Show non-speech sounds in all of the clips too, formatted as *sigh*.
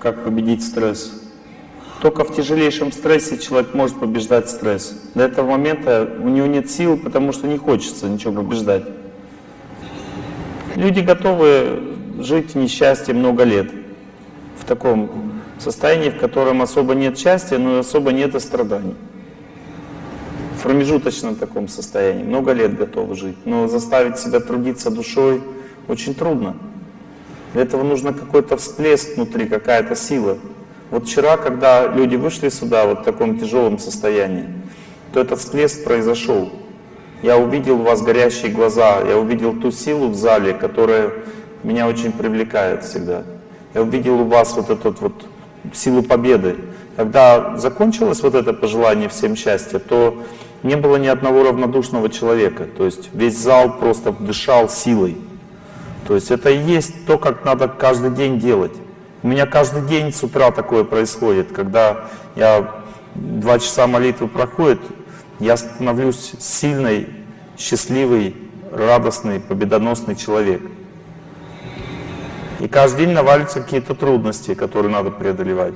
как победить стресс. Только в тяжелейшем стрессе человек может побеждать стресс. До этого момента у него нет сил, потому что не хочется ничего побеждать. Люди готовы жить в несчастье много лет. В таком состоянии, в котором особо нет счастья, но особо нет и страданий. В промежуточном таком состоянии. Много лет готовы жить. Но заставить себя трудиться душой очень трудно. Для этого нужно какой-то всплеск внутри, какая-то сила. Вот вчера, когда люди вышли сюда вот в таком тяжелом состоянии, то этот всплеск произошел. Я увидел у вас горящие глаза, я увидел ту силу в зале, которая меня очень привлекает всегда. Я увидел у вас вот эту вот силу победы. Когда закончилось вот это пожелание всем счастья, то не было ни одного равнодушного человека. То есть весь зал просто дышал силой. То есть это и есть то, как надо каждый день делать. У меня каждый день с утра такое происходит, когда я два часа молитвы проходит, я становлюсь сильный, счастливый, радостный, победоносный человек. И каждый день навалятся какие-то трудности, которые надо преодолевать.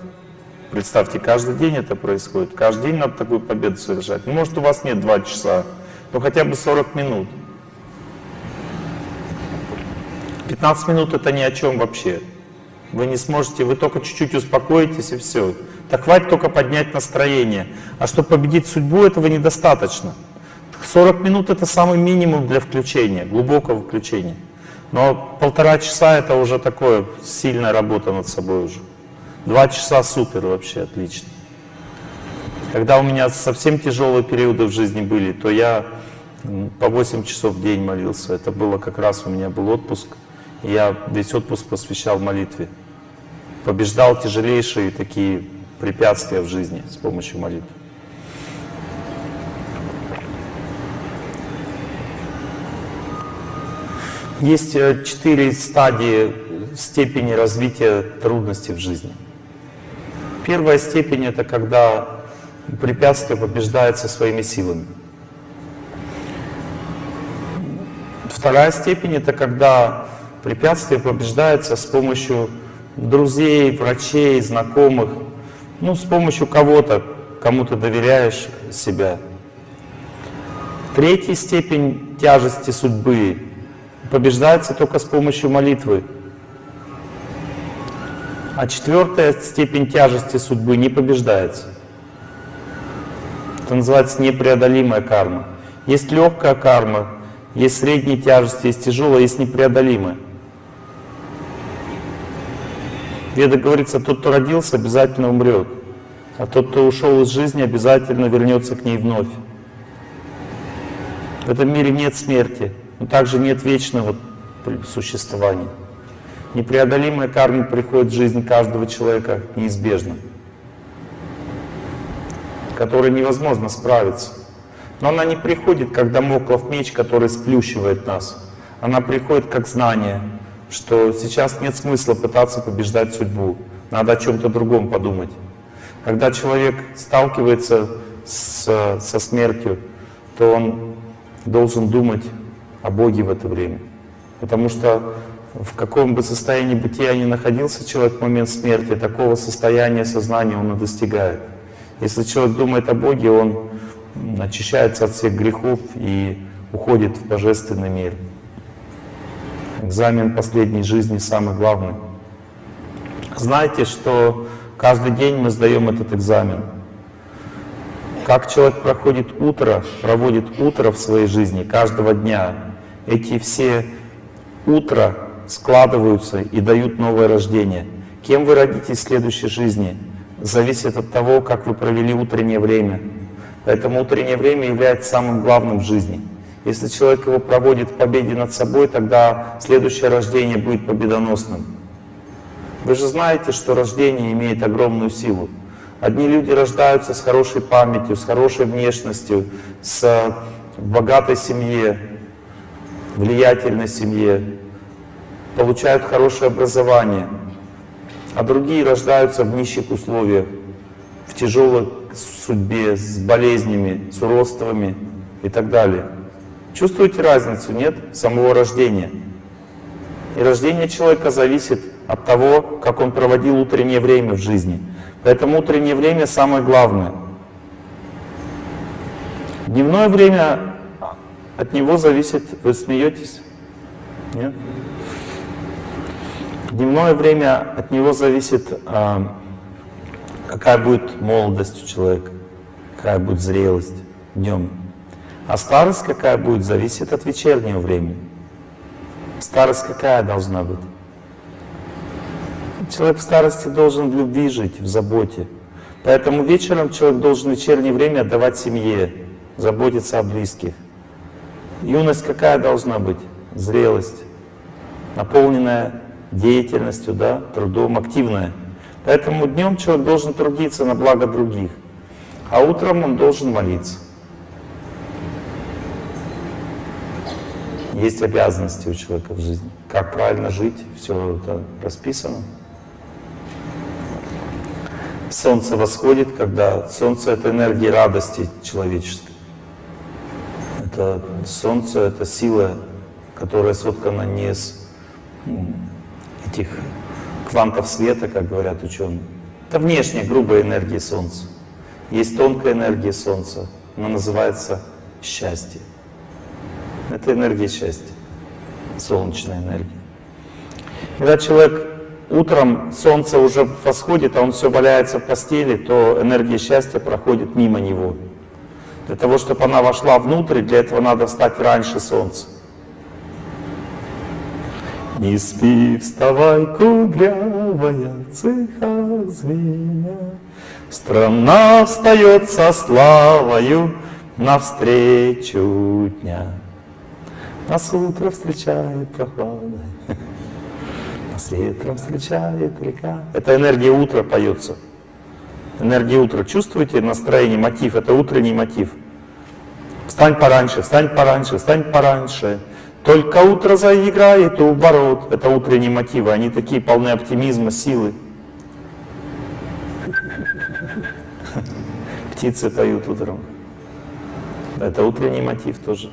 Представьте, каждый день это происходит. Каждый день надо такую победу совершать. Ну, может, у вас нет два часа, но хотя бы 40 минут. 15 минут это ни о чем вообще. Вы не сможете, вы только чуть-чуть успокоитесь и все. Так хватит только поднять настроение. А чтобы победить судьбу, этого недостаточно. 40 минут это самый минимум для включения, глубокого включения. Но полтора часа это уже такое, сильная работа над собой уже. Два часа супер вообще, отлично. Когда у меня совсем тяжелые периоды в жизни были, то я по 8 часов в день молился. Это было как раз у меня был отпуск. Я весь отпуск посвящал молитве. Побеждал тяжелейшие такие препятствия в жизни с помощью молитвы. Есть э, четыре стадии степени развития трудностей в жизни. Первая степень — это когда препятствие побеждается своими силами. Вторая степень — это когда препятствие побеждается с помощью друзей, врачей, знакомых, ну, с помощью кого-то, кому ты доверяешь себя. Третья степень тяжести судьбы побеждается только с помощью молитвы. А четвертая степень тяжести судьбы не побеждается. Это называется непреодолимая карма. Есть легкая карма, есть средняя тяжесть, есть тяжелая, есть непреодолимая. Веда говорится, тот, кто родился, обязательно умрет. А тот, кто ушел из жизни, обязательно вернется к ней вновь. В этом мире нет смерти, но также нет вечного существования. Непреодолимая карма приходит в жизнь каждого человека неизбежно, которой невозможно справиться. Но она не приходит, как домоклов меч, который сплющивает нас. Она приходит как знание, что сейчас нет смысла пытаться побеждать судьбу, надо о чем-то другом подумать. Когда человек сталкивается с, со смертью, то он должен думать о Боге в это время. Потому что в каком бы состоянии бытия ни находился человек в момент смерти, такого состояния сознания он и достигает. Если человек думает о Боге, он очищается от всех грехов и уходит в божественный мир. Экзамен последней жизни самый главный. Знайте, что каждый день мы сдаем этот экзамен. Как человек проходит утро, проводит утро в своей жизни каждого дня, эти все утра складываются и дают новое рождение. Кем вы родитесь в следующей жизни, зависит от того, как вы провели утреннее время. Поэтому утреннее время является самым главным в жизни. Если человек его проводит в победе над собой, тогда следующее рождение будет победоносным. Вы же знаете, что рождение имеет огромную силу. Одни люди рождаются с хорошей памятью, с хорошей внешностью, с богатой семье, влиятельной семье, получают хорошее образование, а другие рождаются в нищих условиях, в тяжелой судьбе, с болезнями, с уродствами и так далее. Чувствуете разницу, нет? Самого рождения. И рождение человека зависит от того, как он проводил утреннее время в жизни. Поэтому утреннее время самое главное. Дневное время от него зависит, вы смеетесь? Нет? Дневное время от него зависит, а, какая будет молодость у человека, какая будет зрелость днем. А старость какая будет, зависит от вечернего времени. Старость какая должна быть? Человек в старости должен в любви жить, в заботе. Поэтому вечером человек должен в вечернее время отдавать семье, заботиться о близких. Юность какая должна быть? Зрелость, наполненная деятельностью, да, трудом, активная. Поэтому днем человек должен трудиться на благо других, а утром он должен молиться. Есть обязанности у человека в жизни. Как правильно жить, все это расписано. Солнце восходит, когда солнце — это энергия радости человеческой. Это солнце — это сила, которая соткана не из этих квантов света, как говорят ученые. Это внешняя грубая энергия Солнца. Есть тонкая энергия Солнца, она называется счастье. Это энергия счастья, солнечная энергия. Когда человек утром, солнце уже восходит, а он все валяется в постели, то энергия счастья проходит мимо него. Для того, чтобы она вошла внутрь, для этого надо встать раньше солнца. Не спи, вставай, кудрявая цеха звеня, Страна встает со славою навстречу дня. Нас утро встречает прохладой, нас ветром встречает река. Это энергия утра поется. Энергия утра. Чувствуете настроение, мотив? Это утренний мотив. Встань пораньше, встань пораньше, встань пораньше. Только утро заиграет у ворот. Это утренние мотивы. Они такие полны оптимизма, силы. *laughs* Птицы поют утром. Это утренний мотив тоже.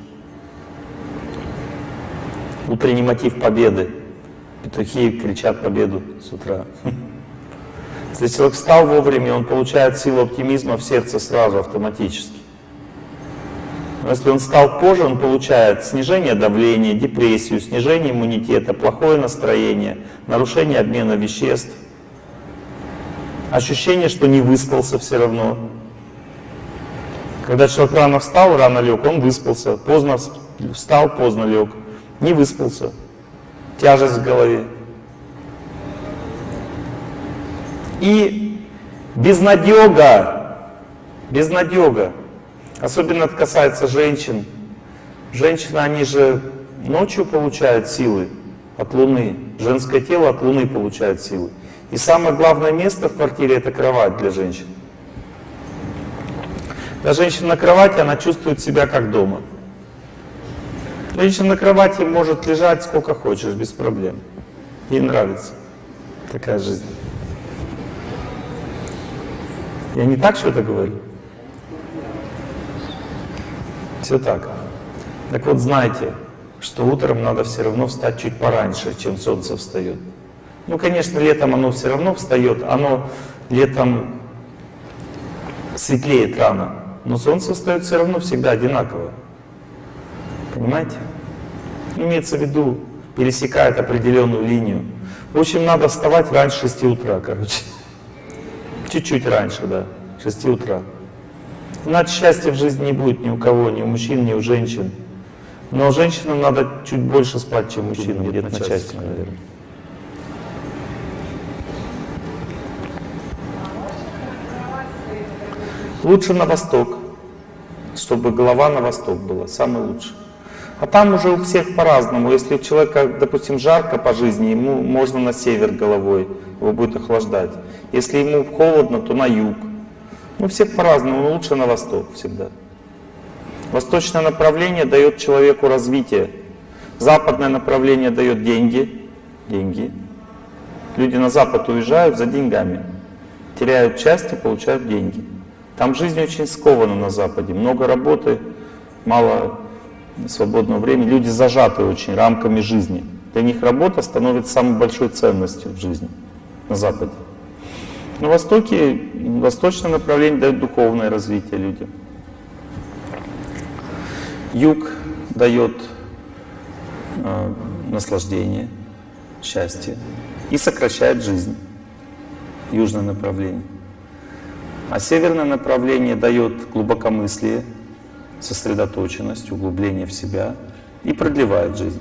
Утренний мотив победы. Петухи кричат победу с утра. Если человек встал вовремя, он получает силу оптимизма в сердце сразу, автоматически. Но если он встал позже, он получает снижение давления, депрессию, снижение иммунитета, плохое настроение, нарушение обмена веществ, ощущение, что не выспался все равно. Когда человек рано встал, рано лег, он выспался, поздно встал, поздно лег не выспался, тяжесть в голове. И безнадега, безнадега, особенно это касается женщин. Женщины, они же ночью получают силы от Луны, женское тело от Луны получает силы. И самое главное место в квартире это кровать для женщин. Когда женщина на кровати, она чувствует себя как дома. Женщина на кровати может лежать сколько хочешь, без проблем. Ей нравится такая жизнь. Я не так что-то говорю? Все так. Так вот, знайте, что утром надо все равно встать чуть пораньше, чем солнце встает. Ну, конечно, летом оно все равно встает, оно летом светлеет рано, но солнце встает все равно всегда одинаково. Понимаете? Имеется в виду, пересекает определенную линию. В общем, надо вставать раньше 6 утра, короче. *laughs* Чуть-чуть раньше, да, 6 утра. Иначе счастья в жизни не будет ни у кого, ни у мужчин, ни у женщин. Но женщинам надо чуть больше спать, чем мужчинам, где-то на часик, наверное. Лучше на восток, чтобы голова на восток была, самый лучший. А там уже у всех по-разному. Если у человека, допустим, жарко по жизни, ему можно на север головой, его будет охлаждать. Если ему холодно, то на юг. Ну, всех по-разному, но лучше на восток всегда. Восточное направление дает человеку развитие. Западное направление дает деньги. Деньги. Люди на запад уезжают за деньгами. Теряют части, получают деньги. Там жизнь очень скована на западе. Много работы, мало свободного времени, люди зажаты очень рамками жизни. Для них работа становится самой большой ценностью в жизни на Западе. На Востоке, восточное направление дает духовное развитие людям. Юг дает э, наслаждение, счастье и сокращает жизнь. Южное направление. А северное направление дает глубокомыслие, сосредоточенность, углубление в себя и продлевает жизнь.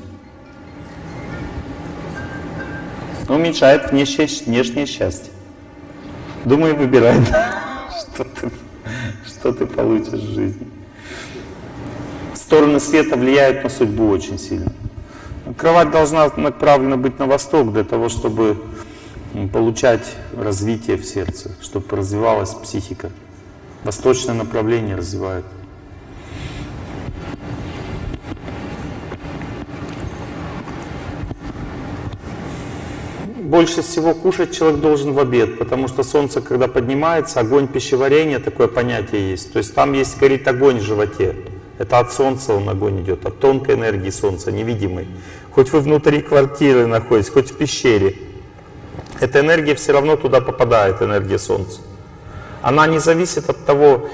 Уменьшает внешнее счастье. Думаю, выбирай, *laughs* что ты, что ты получишь в жизни. Стороны света влияют на судьбу очень сильно. Кровать должна направлена быть на восток для того, чтобы получать развитие в сердце, чтобы развивалась психика. Восточное направление развивает. Больше всего кушать человек должен в обед, потому что солнце, когда поднимается, огонь пищеварения, такое понятие есть. То есть там есть, горит огонь в животе. Это от солнца он огонь идет, от тонкой энергии солнца, невидимой. Хоть вы внутри квартиры находитесь, хоть в пещере. Эта энергия все равно туда попадает, энергия солнца. Она не зависит от того,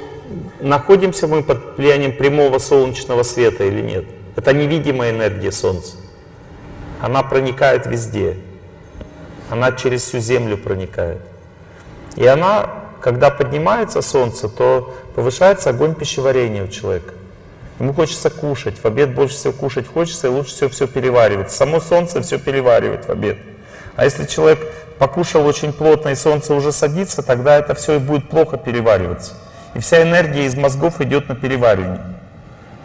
находимся мы под влиянием прямого солнечного света или нет. Это невидимая энергия солнца. Она проникает везде. Она через всю землю проникает. И она, когда поднимается солнце, то повышается огонь пищеварения у человека. Ему хочется кушать, в обед больше всего кушать хочется, и лучше всего все переваривать. Само солнце все переваривает в обед. А если человек покушал очень плотно и солнце уже садится, тогда это все и будет плохо перевариваться. И вся энергия из мозгов идет на переваривание.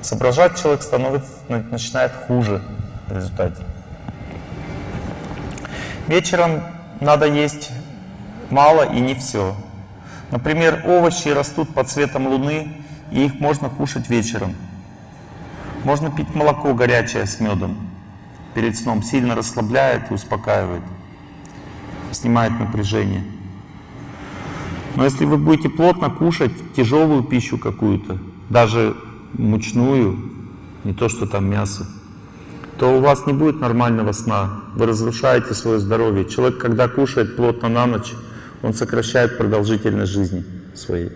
Соображать человек становится, начинает хуже в результате. Вечером надо есть мало и не все. Например, овощи растут под светом луны, и их можно кушать вечером. Можно пить молоко горячее с медом перед сном, сильно расслабляет и успокаивает, снимает напряжение. Но если вы будете плотно кушать тяжелую пищу какую-то, даже мучную, не то что там мясо, то у вас не будет нормального сна. Вы разрушаете свое здоровье. Человек, когда кушает плотно на ночь, он сокращает продолжительность жизни своей.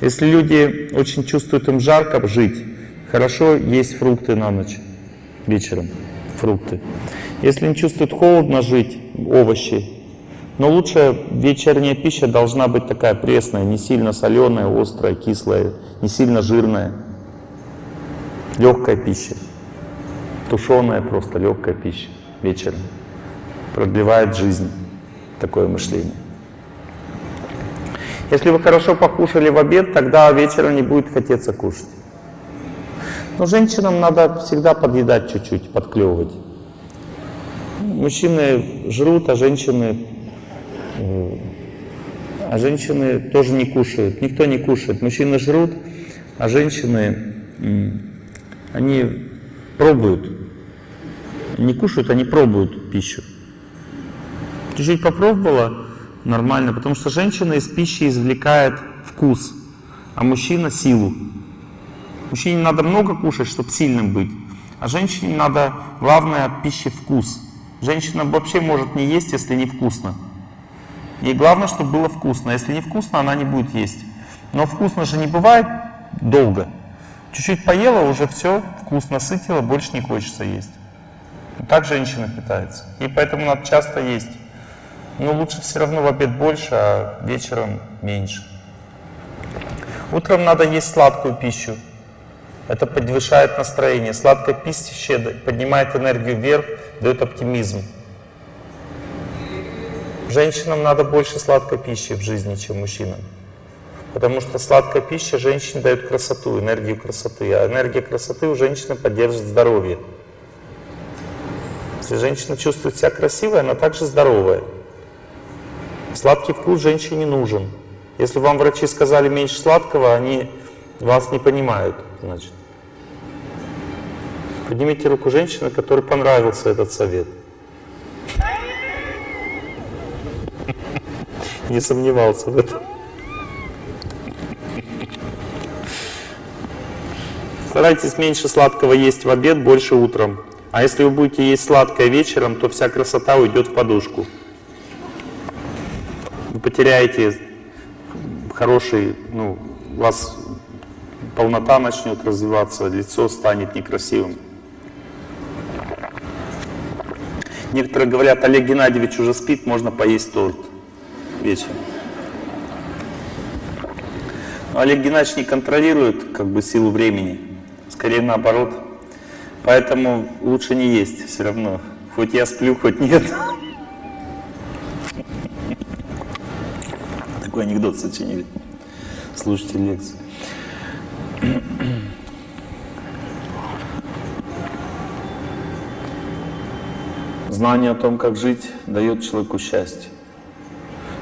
Если люди очень чувствуют им жарко жить, хорошо есть фрукты на ночь, вечером, фрукты. Если не чувствуют холодно жить, овощи. Но лучше вечерняя пища должна быть такая пресная, не сильно соленая, острая, кислая, не сильно жирная. Легкая пища тушеная просто легкая пища вечером. Продлевает жизнь такое мышление. Если вы хорошо покушали в обед, тогда вечером не будет хотеться кушать. Но женщинам надо всегда подъедать чуть-чуть, подклевывать. Мужчины жрут, а женщины, э, а женщины тоже не кушают. Никто не кушает. Мужчины жрут, а женщины, они пробуют не кушают, они пробуют пищу. Чуть-чуть попробовала, нормально, потому что женщина из пищи извлекает вкус, а мужчина силу. Мужчине надо много кушать, чтобы сильным быть, а женщине надо, главное, пищи вкус. Женщина вообще может не есть, если не вкусно. Ей главное, чтобы было вкусно. Если не вкусно, она не будет есть. Но вкусно же не бывает долго. Чуть-чуть поела, уже все, вкусно сытила, больше не хочется есть. Так женщина питается. И поэтому надо часто есть. Но лучше все равно в обед больше, а вечером меньше. Утром надо есть сладкую пищу. Это повышает настроение. Сладкая пища поднимает энергию вверх, дает оптимизм. Женщинам надо больше сладкой пищи в жизни, чем мужчинам. Потому что сладкая пища женщине дает красоту, энергию красоты. А энергия красоты у женщины поддерживает здоровье. Если женщина чувствует себя красивой, она также здоровая. Сладкий вкус женщине нужен. Если вам врачи сказали меньше сладкого, они вас не понимают, значит. Поднимите руку женщины, которой понравился этот совет. Не сомневался в этом. Старайтесь меньше сладкого есть в обед, больше утром. А если вы будете есть сладкое вечером, то вся красота уйдет в подушку. Потеряете хороший, ну, у вас полнота начнет развиваться, лицо станет некрасивым. Некоторые говорят, Олег Геннадьевич уже спит, можно поесть торт вечером. Но Олег Геннадьевич не контролирует как бы силу времени, скорее наоборот. Поэтому лучше не есть все равно. Хоть я сплю, хоть нет. Такой анекдот сочинили. Слушайте лекцию. Знание о том, как жить, дает человеку счастье.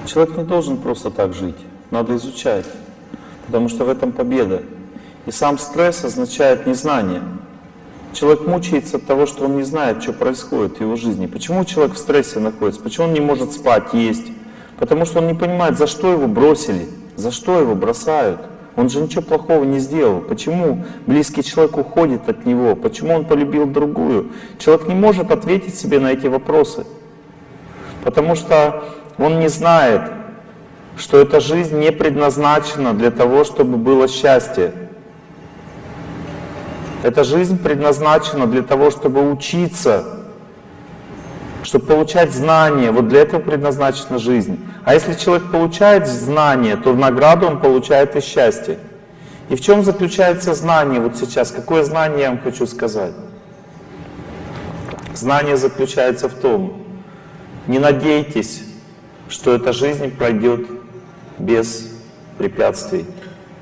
Человек не должен просто так жить, надо изучать, потому что в этом победа. И сам стресс означает незнание. Человек мучается от того, что он не знает, что происходит в его жизни. Почему человек в стрессе находится? Почему он не может спать, есть? Потому что он не понимает, за что его бросили, за что его бросают. Он же ничего плохого не сделал. Почему близкий человек уходит от него? Почему он полюбил другую? Человек не может ответить себе на эти вопросы. Потому что он не знает, что эта жизнь не предназначена для того, чтобы было счастье. Эта жизнь предназначена для того, чтобы учиться, чтобы получать знания. Вот для этого предназначена жизнь. А если человек получает знания, то награду он получает и счастье. И в чем заключается знание вот сейчас? Какое знание я вам хочу сказать? Знание заключается в том, не надейтесь, что эта жизнь пройдет без препятствий,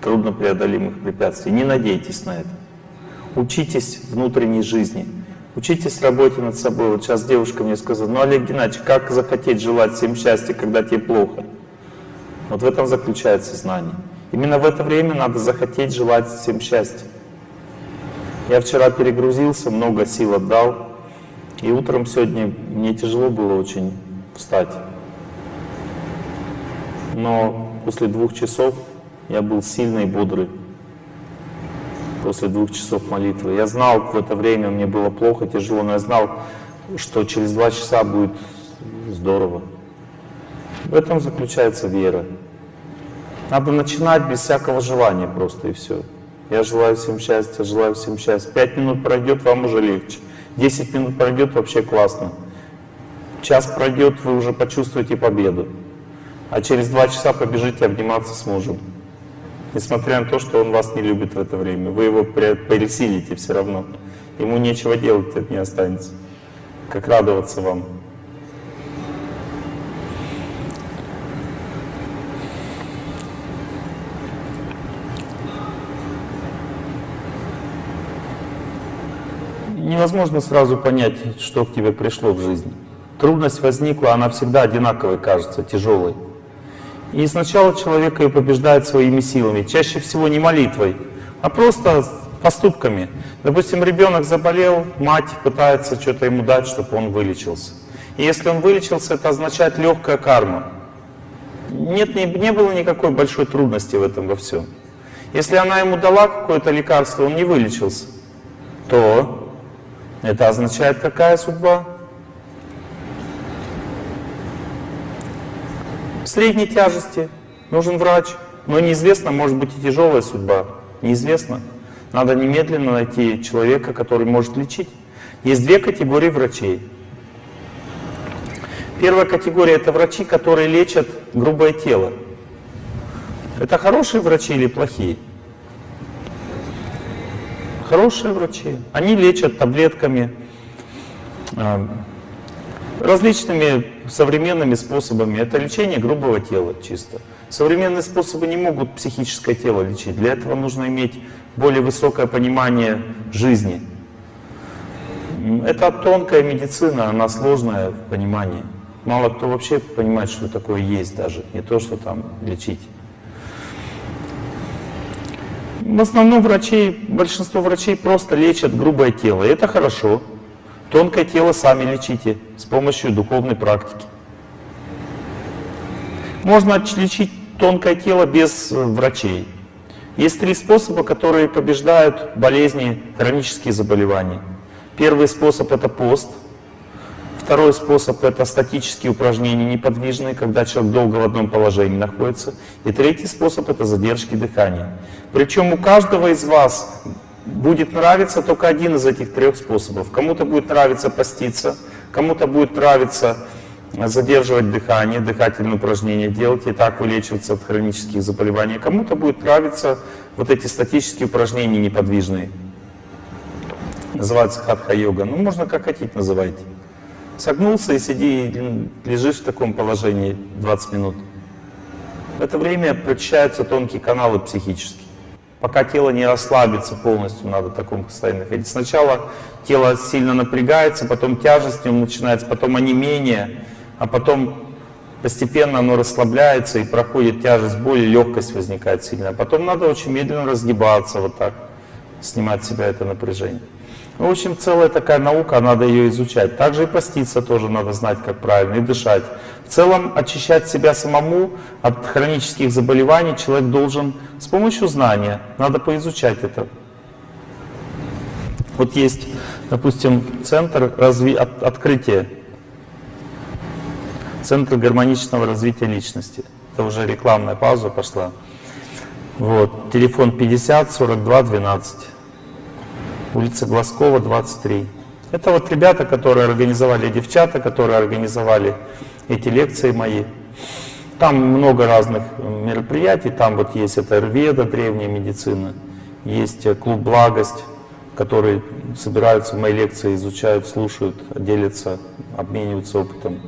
труднопреодолимых препятствий. Не надейтесь на это. Учитесь внутренней жизни. Учитесь работе над собой. Вот сейчас девушка мне сказала, ну, Олег Геннадьевич, как захотеть желать всем счастья, когда тебе плохо? Вот в этом заключается знание. Именно в это время надо захотеть желать всем счастья. Я вчера перегрузился, много сил отдал, и утром сегодня мне тяжело было очень встать. Но после двух часов я был сильный и бодрый после двух часов молитвы. Я знал, в это время мне было плохо, тяжело, но я знал, что через два часа будет здорово. В этом заключается вера. Надо начинать без всякого желания просто и все. Я желаю всем счастья, желаю всем счастья. Пять минут пройдет, вам уже легче. Десять минут пройдет, вообще классно. Час пройдет, вы уже почувствуете победу. А через два часа побежите обниматься с мужем. Несмотря на то, что он вас не любит в это время. Вы его пересилите все равно. Ему нечего делать, это не останется. Как радоваться вам. Невозможно сразу понять, что к тебе пришло в жизни. Трудность возникла, она всегда одинаковой кажется, тяжелой. И сначала человек ее побеждает своими силами, чаще всего не молитвой, а просто поступками. Допустим, ребенок заболел, мать пытается что-то ему дать, чтобы он вылечился. И если он вылечился, это означает легкая карма. Нет, не, не было никакой большой трудности в этом во всем. Если она ему дала какое-то лекарство, он не вылечился, то это означает какая судьба? Средней тяжести, нужен врач, но неизвестно, может быть и тяжелая судьба, неизвестно. Надо немедленно найти человека, который может лечить. Есть две категории врачей. Первая категория – это врачи, которые лечат грубое тело. Это хорошие врачи или плохие? Хорошие врачи. Они лечат таблетками, а, различными современными способами. Это лечение грубого тела чисто. Современные способы не могут психическое тело лечить. Для этого нужно иметь более высокое понимание жизни. Это тонкая медицина, она сложная в понимании. Мало кто вообще понимает, что такое есть даже, не то, что там лечить. В основном врачи, большинство врачей просто лечат грубое тело, и это хорошо. Тонкое тело сами лечите с помощью духовной практики. Можно лечить тонкое тело без э, врачей. Есть три способа, которые побеждают болезни, хронические заболевания. Первый способ это пост. Второй способ это статические упражнения неподвижные, когда человек долго в одном положении находится. И третий способ это задержки дыхания. Причем у каждого из вас будет нравиться только один из этих трех способов. Кому-то будет нравиться поститься, кому-то будет нравиться задерживать дыхание, дыхательные упражнения делать и так вылечиваться от хронических заболеваний. Кому-то будет нравиться вот эти статические упражнения неподвижные. Называется хатха-йога. Ну, можно как хотите называйте. Согнулся и сиди, лежишь в таком положении 20 минут. В это время прочищаются тонкие каналы психические. Пока тело не расслабится полностью, надо в таком состоянии находиться. Сначала тело сильно напрягается, потом тяжесть в нем начинается, потом онемение, а потом постепенно оно расслабляется и проходит тяжесть, боль, легкость возникает сильная. Потом надо очень медленно разгибаться вот так, снимать с себя это напряжение. Ну, в общем, целая такая наука, надо ее изучать. Также и поститься тоже надо знать, как правильно, и дышать. В целом, очищать себя самому от хронических заболеваний человек должен с помощью знания. Надо поизучать это. Вот есть, допустим, центр разви... от... открытия, центр гармоничного развития личности. Это уже рекламная пауза пошла. Вот, телефон 50 42 12 улица Глазкова, 23. Это вот ребята, которые организовали, девчата, которые организовали эти лекции мои. Там много разных мероприятий, там вот есть это Рведа, древняя медицина, есть э, клуб «Благость», которые собираются в мои лекции, изучают, слушают, делятся, обмениваются опытом.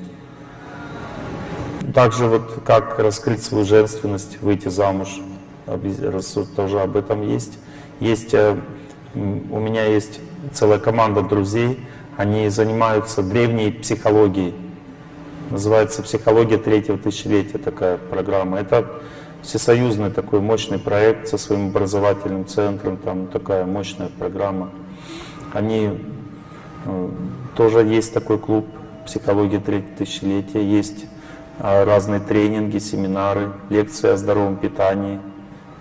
Также вот как раскрыть свою женственность, выйти замуж, тоже об этом есть. Есть э, у меня есть целая команда друзей, они занимаются древней психологией. Называется «Психология третьего тысячелетия» такая программа. Это всесоюзный такой мощный проект со своим образовательным центром, там такая мощная программа. Они э, тоже есть такой клуб «Психология третьего тысячелетия», есть э, разные тренинги, семинары, лекции о здоровом питании,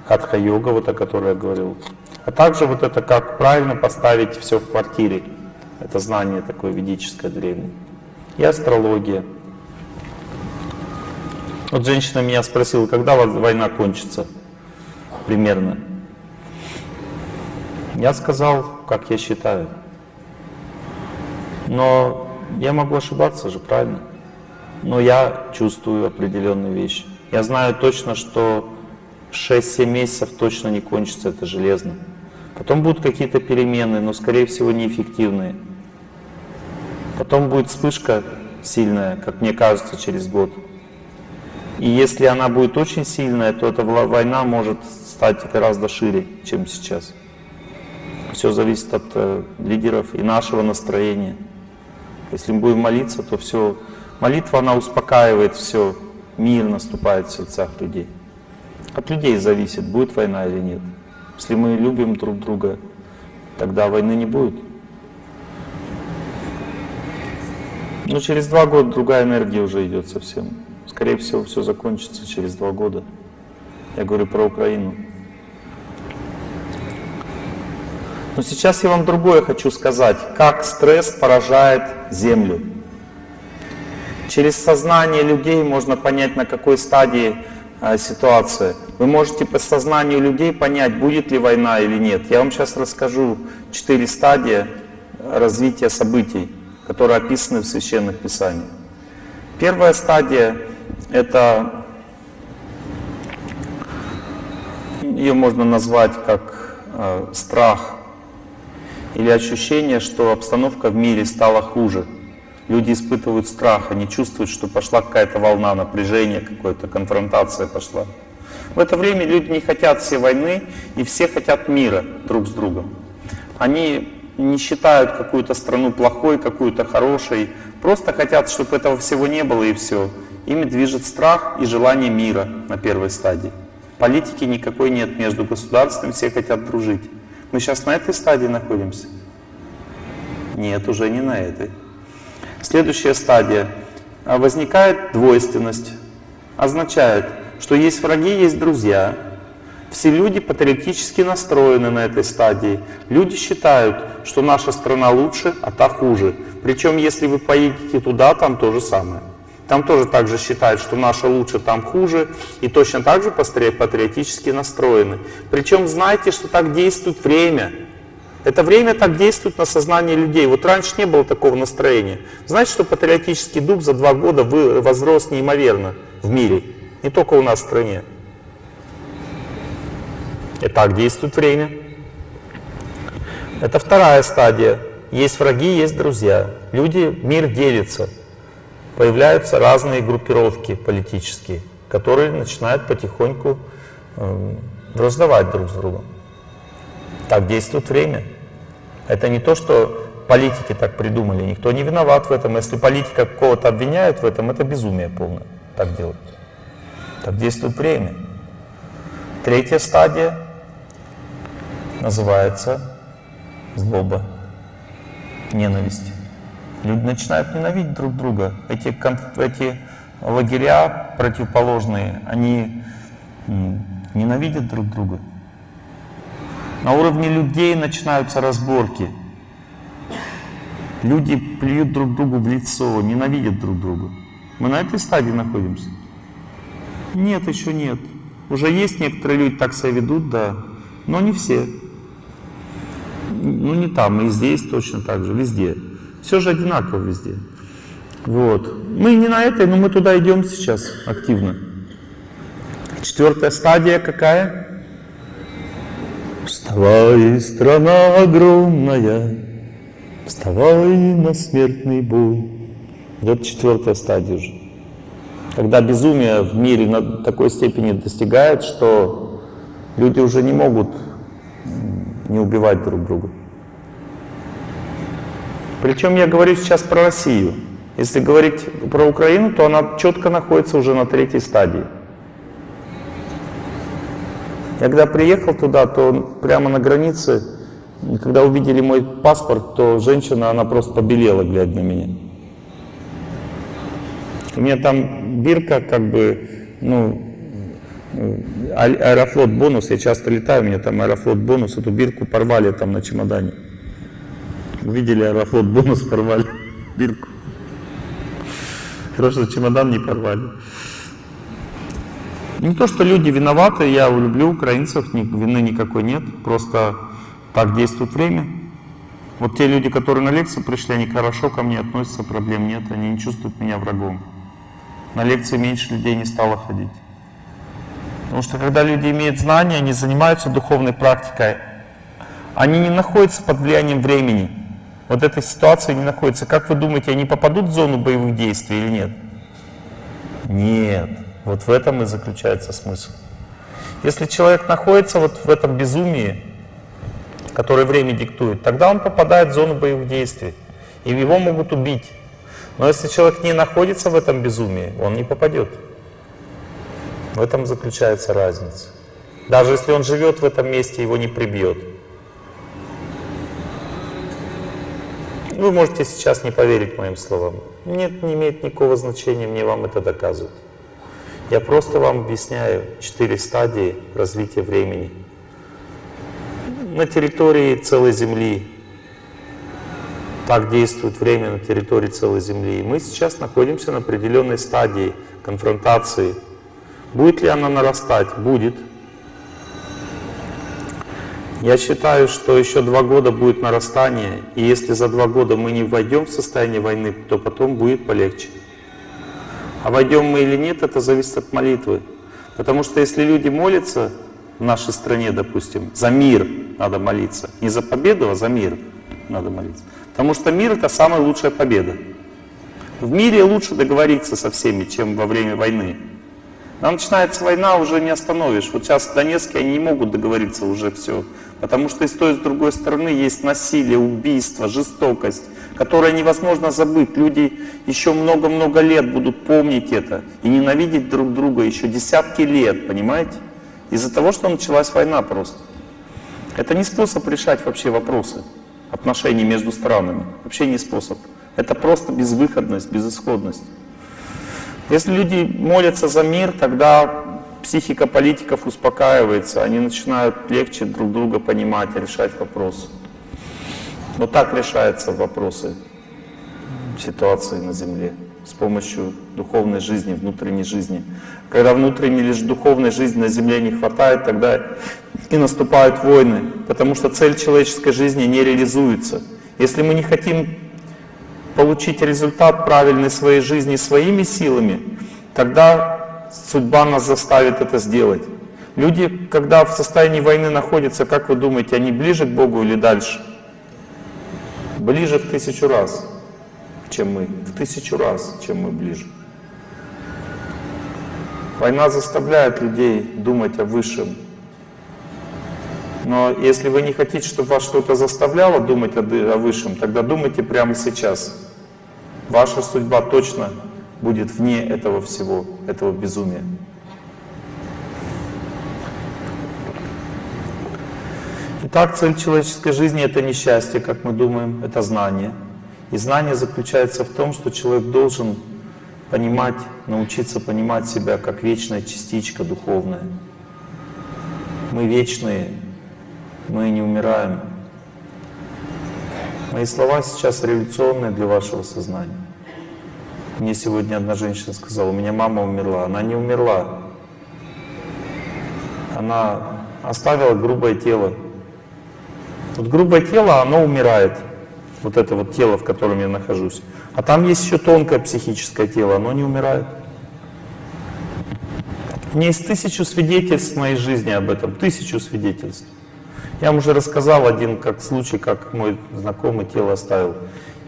хатха-йога, вот о которой я говорил, а также вот это, как правильно поставить все в квартире. Это знание такое ведическое древнее. И астрология. Вот женщина меня спросила, когда война кончится примерно. Я сказал, как я считаю. Но я могу ошибаться же, правильно? Но я чувствую определенные вещи. Я знаю точно, что 6-7 месяцев точно не кончится это железно. Потом будут какие-то перемены, но скорее всего неэффективные. Потом будет вспышка сильная, как мне кажется, через год. И если она будет очень сильная, то эта война может стать гораздо шире, чем сейчас. Все зависит от э, лидеров и нашего настроения. Если мы будем молиться, то все. Молитва, она успокаивает все, мир наступает в сердцах людей. От людей зависит, будет война или нет. Если мы любим друг друга, тогда войны не будет. Но через два года другая энергия уже идет совсем. Скорее всего, все закончится через два года. Я говорю про Украину. Но сейчас я вам другое хочу сказать. Как стресс поражает Землю. Через сознание людей можно понять, на какой стадии а, ситуация. Вы можете по сознанию людей понять, будет ли война или нет. Я вам сейчас расскажу четыре стадии развития событий, которые описаны в Священных Писаниях. Первая стадия — это, ее можно назвать как э, страх или ощущение, что обстановка в мире стала хуже — Люди испытывают страх, они чувствуют, что пошла какая-то волна напряжения, какая-то конфронтация пошла. В это время люди не хотят все войны, и все хотят мира друг с другом. Они не считают какую-то страну плохой, какую-то хорошей, просто хотят, чтобы этого всего не было и все. Ими движет страх и желание мира на первой стадии. Политики никакой нет между государствами, все хотят дружить. Мы сейчас на этой стадии находимся? Нет, уже не на этой. Следующая стадия. А, возникает двойственность. Означает, что есть враги, есть друзья. Все люди патриотически настроены на этой стадии. Люди считают, что наша страна лучше, а та хуже. Причем, если вы поедете туда, там то же самое. Там тоже так же считают, что наша лучше, там хуже. И точно так же патриотически настроены. Причем знаете, что так действует время. Это время так действует на сознание людей. Вот раньше не было такого настроения. Знаете, что патриотический дух за два года возрос неимоверно в мире. Не только у нас в стране. И так действует время. Это вторая стадия. Есть враги, есть друзья. Люди, мир делится. Появляются разные группировки политические, которые начинают потихоньку э, раздавать друг с другом. Так действует время. Это не то, что политики так придумали. Никто не виноват в этом. Если политика кого-то обвиняют в этом, это безумие полное. Так делать. Так действует время. Третья стадия называется злоба, ненависть. Люди начинают ненавидеть друг друга. Эти, эти лагеря противоположные, они ненавидят друг друга. На уровне людей начинаются разборки. Люди плюют друг другу в лицо, ненавидят друг друга. Мы на этой стадии находимся? Нет, еще нет. Уже есть некоторые люди, так себя ведут, да, но не все ну не там, и здесь точно так же, везде. Все же одинаково везде. Вот. Мы не на этой, но мы туда идем сейчас активно. Четвертая стадия какая? Вставай, страна огромная, вставай на смертный бой. Вот четвертая стадия уже. Когда безумие в мире на такой степени достигает, что люди уже не могут не убивать друг друга. Причем я говорю сейчас про Россию. Если говорить про Украину, то она четко находится уже на третьей стадии. Я когда приехал туда, то прямо на границе, когда увидели мой паспорт, то женщина, она просто побелела, глядя на меня. У меня там бирка, как бы, ну, Аэрофлот бонус, я часто летаю, у меня там Аэрофлот бонус, эту бирку порвали там на чемодане. Увидели Аэрофлот бонус, порвали бирку. Хорошо, чемодан не порвали. Не то, что люди виноваты, я люблю украинцев, вины никакой нет, просто так действует время. Вот те люди, которые на лекцию пришли, они хорошо ко мне относятся, проблем нет, они не чувствуют меня врагом. На лекции меньше людей не стало ходить. Потому что когда люди имеют знания, они занимаются духовной практикой, они не находятся под влиянием времени. Вот этой ситуации не находятся. Как вы думаете, они попадут в зону боевых действий или нет? Нет. Вот в этом и заключается смысл. Если человек находится вот в этом безумии, которое время диктует, тогда он попадает в зону боевых действий, и его могут убить. Но если человек не находится в этом безумии, он не попадет. В этом заключается разница. Даже если он живет в этом месте, его не прибьет. Вы можете сейчас не поверить моим словам. Нет, не имеет никакого значения, мне вам это доказывают. Я просто вам объясняю четыре стадии развития времени. На территории целой Земли. Так действует время на территории целой Земли. И мы сейчас находимся на определенной стадии конфронтации Будет ли она нарастать? Будет. Я считаю, что еще два года будет нарастание, и если за два года мы не войдем в состояние войны, то потом будет полегче. А войдем мы или нет, это зависит от молитвы. Потому что если люди молятся в нашей стране, допустим, за мир надо молиться, не за победу, а за мир надо молиться. Потому что мир это самая лучшая победа. В мире лучше договориться со всеми, чем во время войны. Там начинается война, уже не остановишь. Вот сейчас в Донецке они не могут договориться уже все. Потому что и с той, и с другой стороны есть насилие, убийство, жестокость, которое невозможно забыть. Люди еще много-много лет будут помнить это и ненавидеть друг друга еще десятки лет, понимаете? Из-за того, что началась война просто. Это не способ решать вообще вопросы отношений между странами. Вообще не способ. Это просто безвыходность, безысходность. Если люди молятся за мир, тогда психика политиков успокаивается, они начинают легче друг друга понимать решать вопросы. Вот так решаются вопросы ситуации на Земле с помощью духовной жизни, внутренней жизни. Когда внутренней лишь духовной жизни на Земле не хватает, тогда и наступают войны, потому что цель человеческой жизни не реализуется. Если мы не хотим получить результат правильной своей жизни своими силами, тогда судьба нас заставит это сделать. Люди, когда в состоянии войны находятся, как вы думаете, они ближе к Богу или дальше? Ближе в тысячу раз, чем мы. В тысячу раз, чем мы ближе. Война заставляет людей думать о высшем. Но если вы не хотите, чтобы вас что-то заставляло думать о, высшем, тогда думайте прямо сейчас. Ваша судьба точно будет вне этого всего, этого безумия. Итак, цель человеческой жизни — это не счастье, как мы думаем, это знание. И знание заключается в том, что человек должен понимать, научиться понимать себя как вечная частичка духовная. Мы вечные, мы не умираем. Мои слова сейчас революционные для вашего сознания. Мне сегодня одна женщина сказала, у меня мама умерла. Она не умерла. Она оставила грубое тело. Вот грубое тело, оно умирает. Вот это вот тело, в котором я нахожусь. А там есть еще тонкое психическое тело, оно не умирает. У меня есть тысячу свидетельств в моей жизни об этом, тысячу свидетельств. Я вам уже рассказал один как случай, как мой знакомый тело оставил.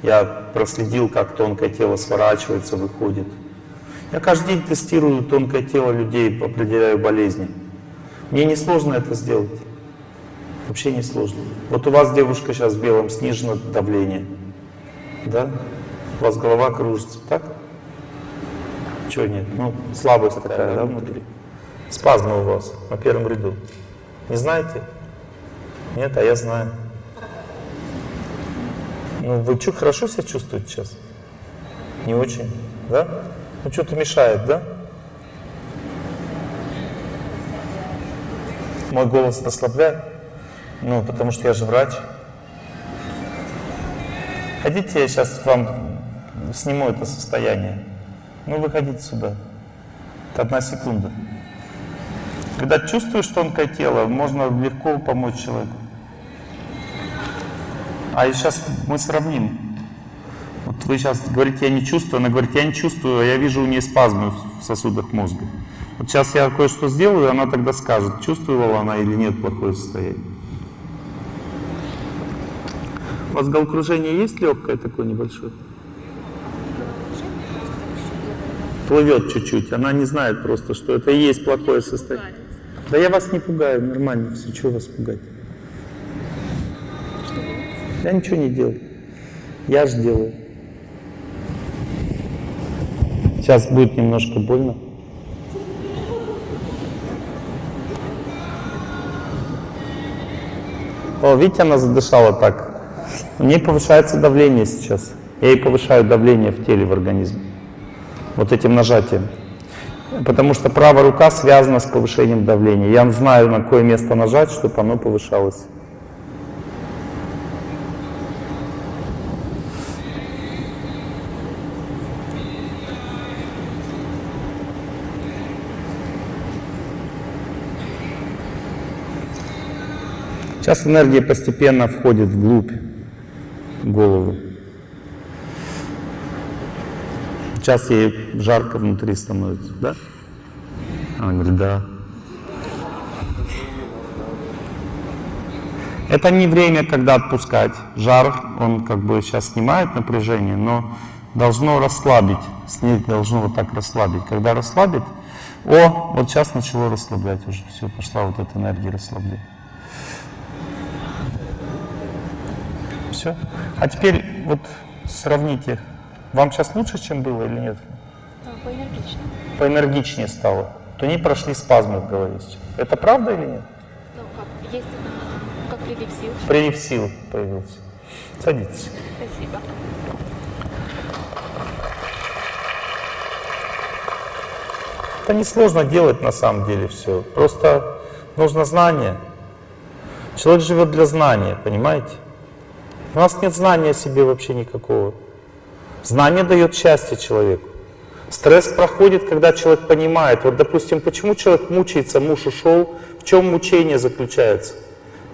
Я проследил, как тонкое тело сворачивается, выходит. Я каждый день тестирую тонкое тело людей, определяю болезни. Мне не сложно это сделать. Вообще не сложно. Вот у вас девушка сейчас в белом, снижено давление. Да? У вас голова кружится, так? Чего нет? Ну, слабость такая, да, внутри? Спазмы у вас на первом ряду. Не знаете? Нет, а я знаю. Ну, вы что, хорошо себя чувствуете сейчас? Не очень, да? Ну, что-то мешает, да? Мой голос расслабляет? Ну, потому что я же врач. Хотите, я сейчас вам сниму это состояние? Ну, выходите сюда. Это одна секунда. Когда чувствуешь тонкое тело, можно легко помочь человеку. А сейчас мы сравним. Вот вы сейчас говорите, я не чувствую, она говорит, я не чувствую, а я вижу у нее спазмы в сосудах мозга. Вот сейчас я кое-что сделаю, она тогда скажет, чувствовала она или нет плохое состояние. У вас головокружение есть легкое такое небольшое? Плывет чуть-чуть, она не знает просто, что это и есть плохое состояние. Да я вас не пугаю, нормально все, чего вас пугать? Я ничего не делаю. Я же делаю. Сейчас будет немножко больно. О, видите, она задышала так. У нее повышается давление сейчас. Я ей повышаю давление в теле, в организме. Вот этим нажатием. Потому что правая рука связана с повышением давления. Я знаю, на какое место нажать, чтобы оно повышалось. Сейчас энергия постепенно входит вглубь головы. Сейчас ей жарко внутри становится, да? Она говорит, да. Это не время, когда отпускать. Жар, он как бы сейчас снимает напряжение, но должно расслабить. Снег должно вот так расслабить. Когда расслабит, о, вот сейчас начало расслаблять уже. Все, пошла вот эта энергия расслабления. Все. А теперь вот сравните. Вам сейчас лучше, чем было или нет? Поэнергичнее. Поэнергичнее стало. То не прошли спазмы в голове. Это правда или нет? Ну, как, есть, как прилив сил. Прилив сил появился. Садитесь. Спасибо. это несложно делать на самом деле все. Просто нужно знание. Человек живет для знания, понимаете? У нас нет знания о себе вообще никакого. Знание дает счастье человеку. Стресс проходит, когда человек понимает. Вот, допустим, почему человек мучается, муж ушел, в чем мучение заключается?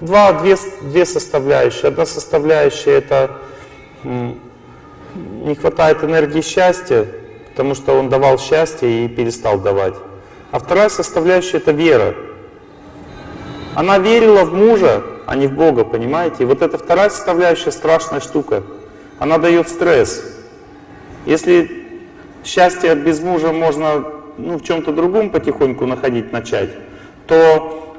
Два, две, две составляющие. Одна составляющая это не хватает энергии счастья, потому что он давал счастье и перестал давать. А вторая составляющая это вера. Она верила в мужа, а не в Бога, понимаете? И вот эта вторая составляющая страшная штука. Она дает стресс. Если счастье без мужа можно ну, в чем-то другом потихоньку находить, начать, то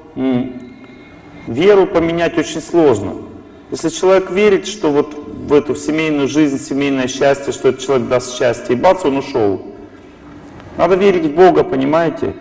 веру поменять очень сложно. Если человек верит, что вот в эту семейную жизнь, семейное счастье, что этот человек даст счастье, и бац, он ушел. Надо верить в Бога, понимаете?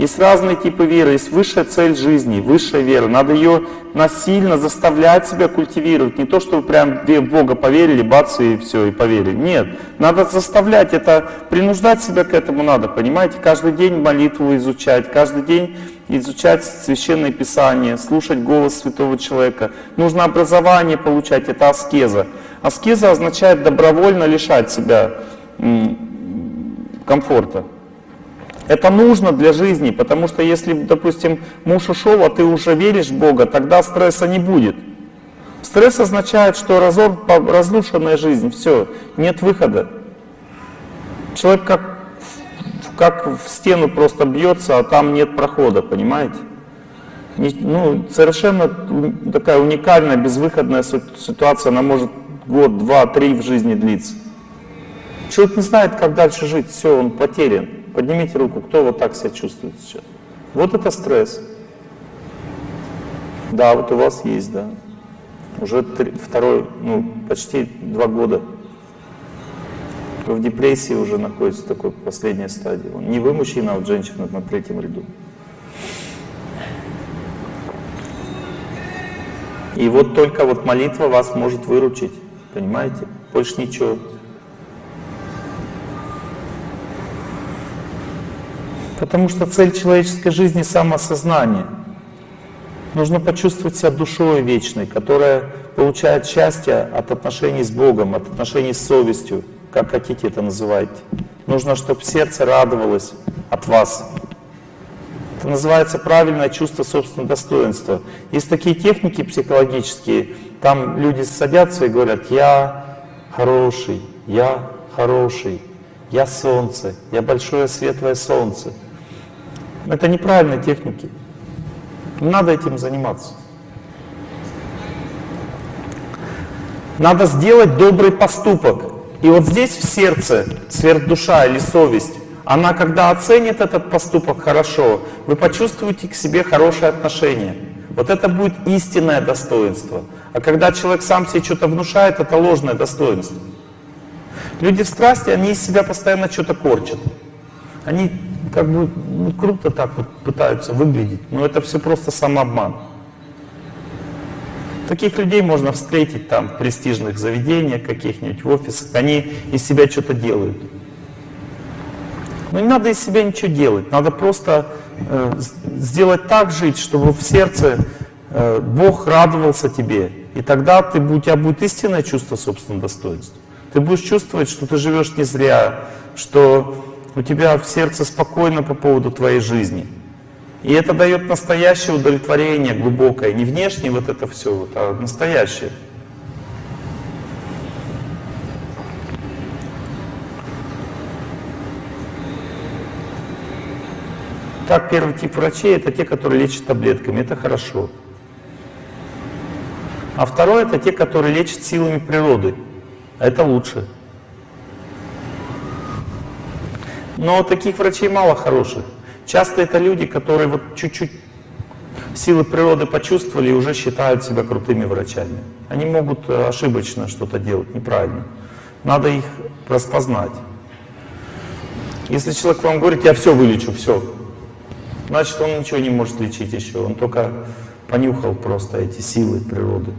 Есть разные типы веры, есть высшая цель жизни, высшая вера. Надо ее насильно заставлять себя культивировать. Не то, что вы прям в Бога поверили, бац, и все, и поверили. Нет, надо заставлять это, принуждать себя к этому надо, понимаете? Каждый день молитву изучать, каждый день изучать Священное Писание, слушать голос святого человека. Нужно образование получать, это аскеза. Аскеза означает добровольно лишать себя комфорта. Это нужно для жизни, потому что если, допустим, муж ушел, а ты уже веришь в Бога, тогда стресса не будет. Стресс означает, что разор, разрушенная жизнь, все, нет выхода. Человек как, как в стену просто бьется, а там нет прохода, понимаете? Ну, совершенно такая уникальная, безвыходная ситуация, она может год, два, три в жизни длиться. Человек не знает, как дальше жить, все, он потерян. Поднимите руку, кто вот так себя чувствует сейчас. Вот это стресс. Да, вот у вас есть, да. Уже три, второй, ну, почти два года. Вы в депрессии уже находитесь в такой последней стадии. Не вы мужчина, а вот женщина на третьем ряду. И вот только вот молитва вас может выручить, понимаете? Больше ничего. Потому что цель человеческой жизни — самоосознание. Нужно почувствовать себя душой вечной, которая получает счастье от отношений с Богом, от отношений с совестью, как хотите это называйте. Нужно, чтобы сердце радовалось от вас. Это называется правильное чувство собственного достоинства. Есть такие техники психологические, там люди садятся и говорят, я хороший, я хороший, я солнце, я большое светлое солнце. Это неправильные техники. Не надо этим заниматься. Надо сделать добрый поступок. И вот здесь в сердце сверхдуша или совесть, она когда оценит этот поступок хорошо, вы почувствуете к себе хорошее отношение. Вот это будет истинное достоинство. А когда человек сам себе что-то внушает, это ложное достоинство. Люди в страсти, они из себя постоянно что-то корчат. Они как бы ну, круто так вот пытаются выглядеть, но это все просто самообман. Таких людей можно встретить там в престижных заведениях каких-нибудь, в офисах. Они из себя что-то делают. Но не надо из себя ничего делать. Надо просто э, сделать так жить, чтобы в сердце э, Бог радовался тебе. И тогда ты, у тебя будет истинное чувство собственного достоинства. Ты будешь чувствовать, что ты живешь не зря, что у тебя в сердце спокойно по поводу твоей жизни. И это дает настоящее удовлетворение глубокое, не внешнее вот это все, вот, а настоящее. Так, первый тип врачей это те, которые лечат таблетками, это хорошо. А второй это те, которые лечат силами природы, это лучше. Но таких врачей мало хороших. Часто это люди, которые вот чуть-чуть силы природы почувствовали и уже считают себя крутыми врачами. Они могут э, ошибочно что-то делать, неправильно. Надо их распознать. Если человек вам говорит, я все вылечу, все, значит он ничего не может лечить еще. Он только понюхал просто эти силы природы.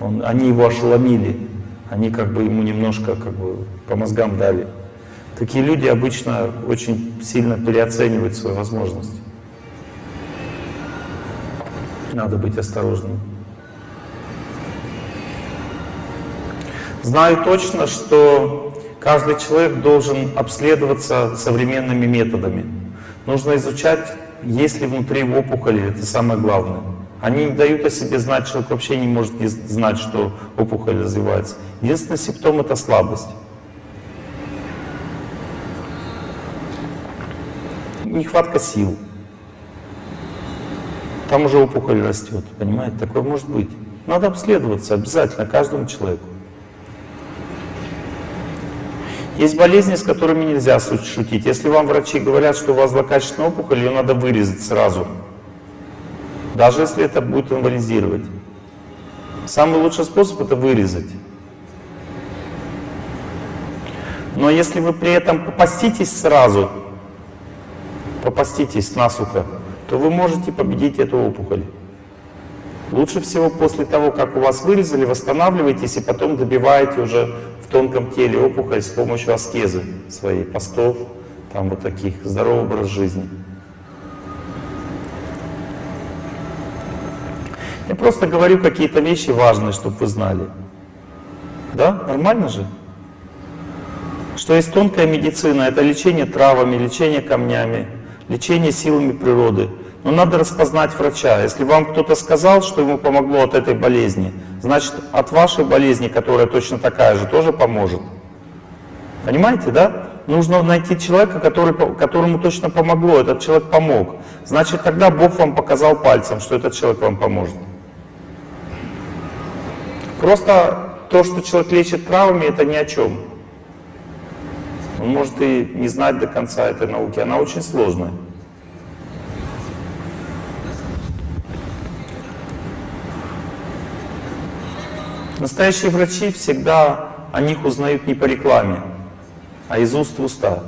Он, они его ошеломили. Они как бы ему немножко как бы по мозгам дали. Такие люди обычно очень сильно переоценивают свои возможности. Надо быть осторожным. Знаю точно, что каждый человек должен обследоваться современными методами. Нужно изучать, есть ли внутри опухоли, это самое главное. Они не дают о себе знать, человек вообще не может не знать, что опухоль развивается. Единственный симптом — это слабость. Нехватка сил. Там уже опухоль растет, понимаете? Такое может быть. Надо обследоваться обязательно каждому человеку. Есть болезни, с которыми нельзя шутить. Если вам врачи говорят, что у вас злокачественная опухоль, ее надо вырезать сразу. Даже если это будет инвалидизировать. Самый лучший способ это вырезать. Но если вы при этом попаститесь сразу, попаститесь насухо, то вы можете победить эту опухоль. Лучше всего после того, как у вас вырезали, восстанавливаетесь и потом добиваете уже в тонком теле опухоль с помощью аскезы своей, постов, там вот таких, здоровый образ жизни. Я просто говорю какие-то вещи важные, чтобы вы знали. Да? Нормально же? Что есть тонкая медицина, это лечение травами, лечение камнями, лечение силами природы. Но надо распознать врача. Если вам кто-то сказал, что ему помогло от этой болезни, значит от вашей болезни, которая точно такая же, тоже поможет. Понимаете, да? Нужно найти человека, который, которому точно помогло, этот человек помог. Значит, тогда Бог вам показал пальцем, что этот человек вам поможет. Просто то, что человек лечит травмами, это ни о чем. Он может и не знать до конца этой науки, она очень сложная. Настоящие врачи всегда о них узнают не по рекламе, а из уст в уста.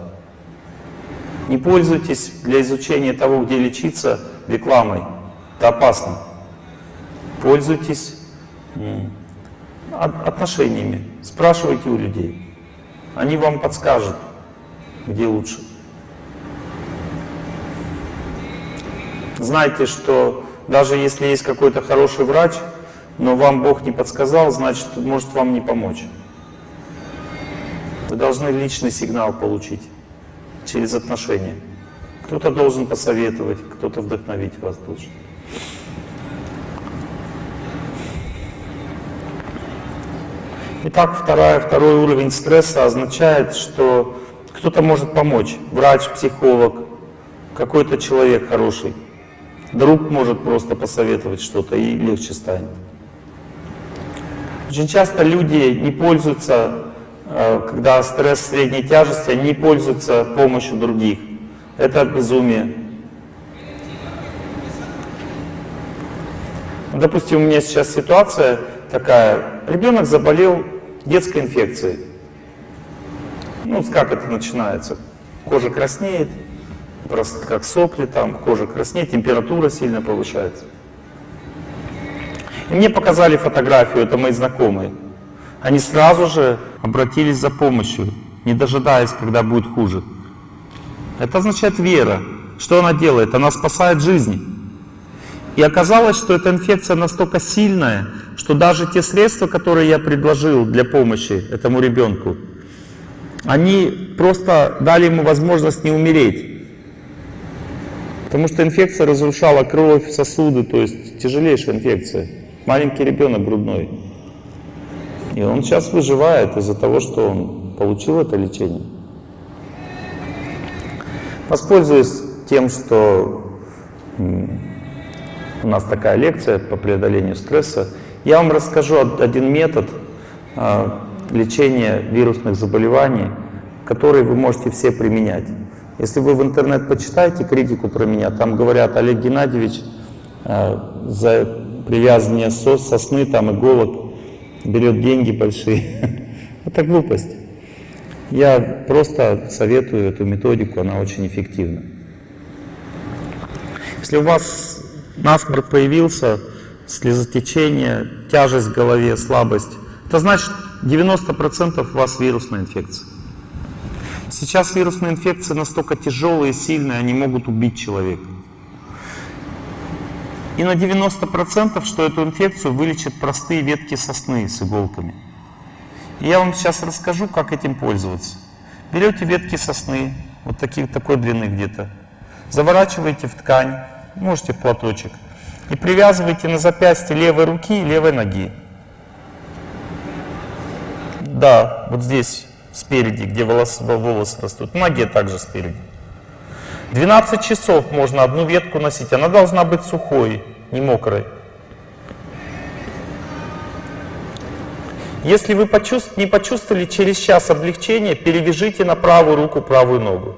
Не пользуйтесь для изучения того, где лечиться, рекламой. Это опасно. Пользуйтесь отношениями. Спрашивайте у людей. Они вам подскажут, где лучше. Знайте, что даже если есть какой-то хороший врач, но вам Бог не подсказал, значит, может вам не помочь. Вы должны личный сигнал получить через отношения. Кто-то должен посоветовать, кто-то вдохновить вас должен. Итак, вторая, второй уровень стресса означает, что кто-то может помочь. Врач, психолог, какой-то человек хороший. Друг может просто посоветовать что-то и легче станет. Очень часто люди не пользуются, э, когда стресс средней тяжести, они не пользуются помощью других. Это безумие. Допустим, у меня сейчас ситуация такая. Ребенок заболел детской инфекцией. Ну, как это начинается? Кожа краснеет, просто как сопли там, кожа краснеет, температура сильно повышается. И мне показали фотографию, это мои знакомые. Они сразу же обратились за помощью, не дожидаясь, когда будет хуже. Это означает вера. Что она делает? Она спасает жизни. И оказалось, что эта инфекция настолько сильная, что даже те средства, которые я предложил для помощи этому ребенку, они просто дали ему возможность не умереть. Потому что инфекция разрушала кровь, сосуды, то есть тяжелейшая инфекция маленький ребенок грудной. И он сейчас выживает из-за того, что он получил это лечение. Воспользуюсь тем, что у нас такая лекция по преодолению стресса. Я вам расскажу один метод а, лечения вирусных заболеваний, который вы можете все применять. Если вы в интернет почитаете критику про меня, там говорят, Олег Геннадьевич а, за привязывание сос, сосны, там иголок, берет деньги большие. *laughs* Это глупость. Я просто советую эту методику, она очень эффективна. Если у вас насморк появился, слезотечение, тяжесть в голове, слабость, это значит 90% у вас вирусная инфекция. Сейчас вирусные инфекции настолько тяжелые, сильные, они могут убить человека. И на 90% что эту инфекцию вылечат простые ветки сосны с иголками. И я вам сейчас расскажу, как этим пользоваться. Берете ветки сосны, вот таких, такой длины где-то, заворачиваете в ткань, можете в платочек, и привязываете на запястье левой руки и левой ноги. Да, вот здесь спереди, где волосы, волосы растут, в ноге также спереди. 12 часов можно одну ветку носить, она должна быть сухой, не мокрой. Если вы почувств- не почувствовали через час облегчения, перевяжите на правую руку правую ногу.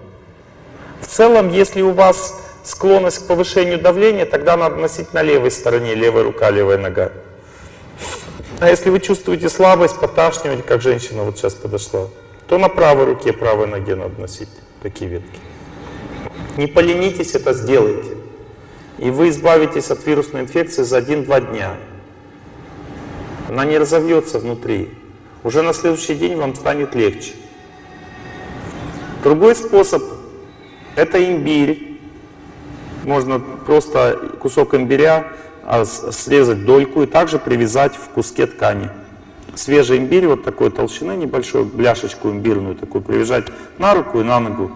В целом, если у вас склонность к повышению давления, тогда надо носить на левой стороне, левая рука, левая нога. А если вы чувствуете слабость, поташнивать, как женщина вот сейчас подошла, то на правой руке, правой ноге надо носить такие ветки. Не поленитесь, это сделайте. И вы избавитесь от вирусной инфекции за 1-2 дня. Она не разовьется внутри. Уже на следующий день вам станет легче. Другой способ – это имбирь. Можно просто кусок имбиря а, срезать дольку и также привязать в куске ткани. Свежий имбирь вот такой толщины, небольшой, бляшечку имбирную такую, привязать на руку и на ногу.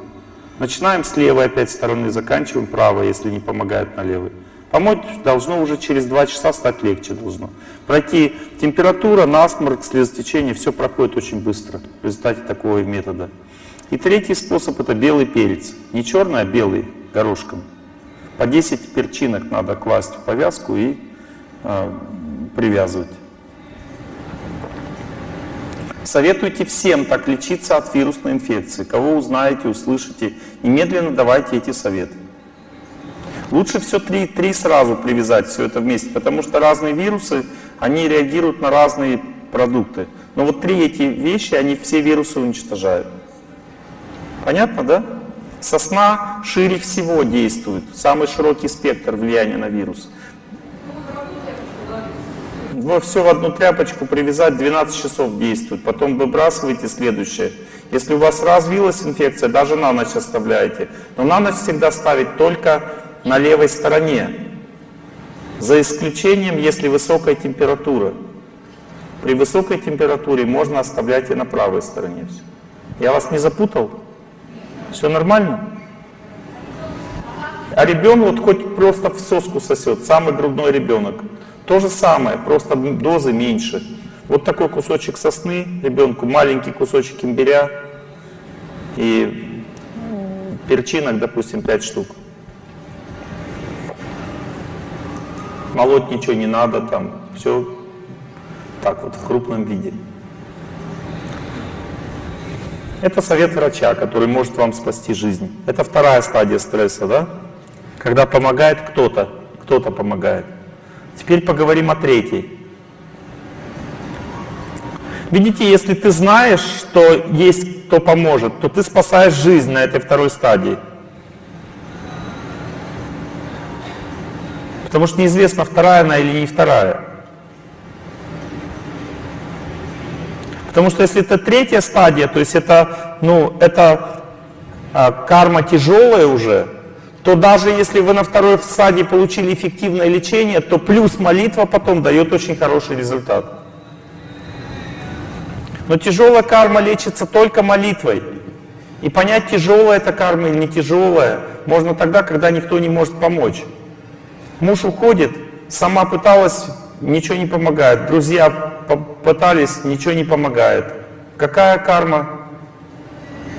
Начинаем с левой опять стороны, заканчиваем правой, если не помогает на левой. Помочь должно уже через 2 часа стать легче должно. Пройти температура, насморк, слезотечение, все проходит очень быстро в результате такого метода. И третий способ это белый перец. Не черный, а белый, горошком. По 10 перчинок надо класть в повязку и э, привязывать. Советуйте всем так лечиться от вирусной инфекции. Кого узнаете, услышите, немедленно давайте эти советы. Лучше все три, три сразу привязать, все это вместе, потому что разные вирусы, они реагируют на разные продукты. Но вот три эти вещи, они все вирусы уничтожают. Понятно, да? Сосна шире всего действует, самый широкий спектр влияния на вирус. Во все в одну тряпочку привязать 12 часов действует, потом выбрасываете следующее. Если у вас развилась инфекция, даже на ночь оставляете. Но на ночь всегда ставить только на левой стороне. За исключением, если высокая температура. При высокой температуре можно оставлять и на правой стороне. Я вас не запутал? Все нормально? А ребенок вот хоть просто в соску сосет, самый грудной ребенок. То же самое, просто дозы меньше. Вот такой кусочек сосны ребенку, маленький кусочек имбиря и перчинок, допустим, 5 штук. Молоть ничего не надо, там все так вот в крупном виде. Это совет врача, который может вам спасти жизнь. Это вторая стадия стресса, да? Когда помогает кто-то, кто-то помогает. Теперь поговорим о третьей. Видите, если ты знаешь, что есть кто поможет, то ты спасаешь жизнь на этой второй стадии. Потому что неизвестно, вторая она или не вторая. Потому что если это третья стадия, то есть это, ну, это а, карма тяжелая уже, то даже если вы на второй стадии получили эффективное лечение, то плюс молитва потом дает очень хороший результат. Но тяжелая карма лечится только молитвой. И понять, тяжелая эта карма или не тяжелая, можно тогда, когда никто не может помочь. Муж уходит, сама пыталась, ничего не помогает. Друзья пытались, ничего не помогает. Какая карма?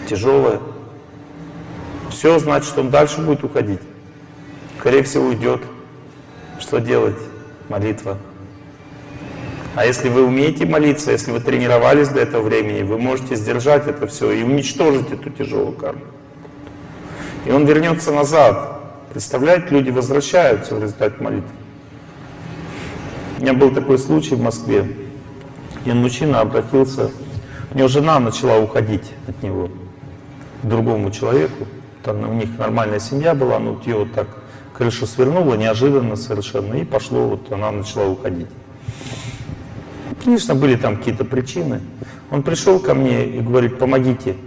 Тяжелая. Все, значит, он дальше будет уходить. Скорее всего, уйдет. Что делать? Молитва. А если вы умеете молиться, если вы тренировались до этого времени, вы можете сдержать это все и уничтожить эту тяжелую карму. И он вернется назад. Представляете, люди возвращаются в результате молитвы. У меня был такой случай в Москве. Один мужчина обратился, у него жена начала уходить от него к другому человеку. Там у них нормальная семья была, но вот ее вот так крышу свернула неожиданно совершенно, и пошло, вот она начала уходить. Конечно, были там какие-то причины. Он пришел ко мне и говорит, помогите.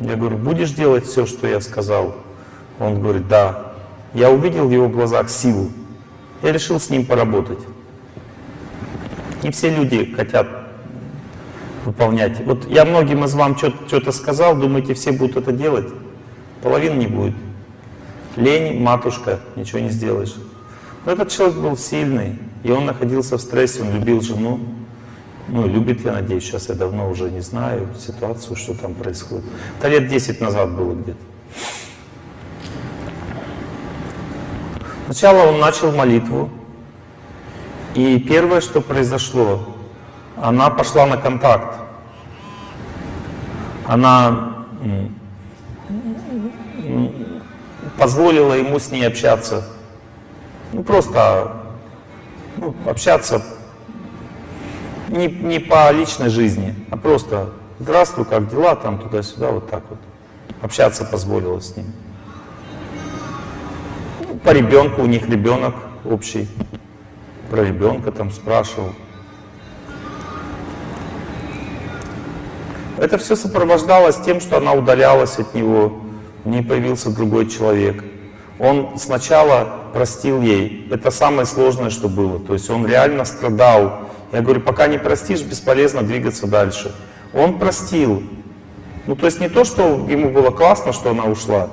Я говорю, будешь делать все, что я сказал? Он говорит, да. Я увидел в его глазах силу. Я решил с ним поработать. Не все люди хотят выполнять. Вот я многим из вам что-то сказал, думаете, все будут это делать? Половина не будет. Лень, матушка, ничего не сделаешь. Но этот человек был сильный, и он находился в стрессе, он любил жену. Ну, любит, я надеюсь, сейчас я давно уже не знаю ситуацию, что там происходит. Это лет 10 назад было где-то. Сначала он начал молитву, и первое, что произошло, она пошла на контакт. Она позволила ему с ней общаться. Ну, просто ну, общаться не, не по личной жизни, а просто «Здравствуй, как дела?» там туда-сюда, вот так вот. Общаться позволила с ним. Ну, по ребенку, у них ребенок общий. Про ребенка там спрашивал. Это все сопровождалось тем, что она удалялась от него, в ней появился другой человек. Он сначала простил ей, это самое сложное, что было. То есть он реально страдал. Я говорю, пока не простишь, бесполезно двигаться дальше. Он простил. Ну, то есть не то, что ему было классно, что она ушла,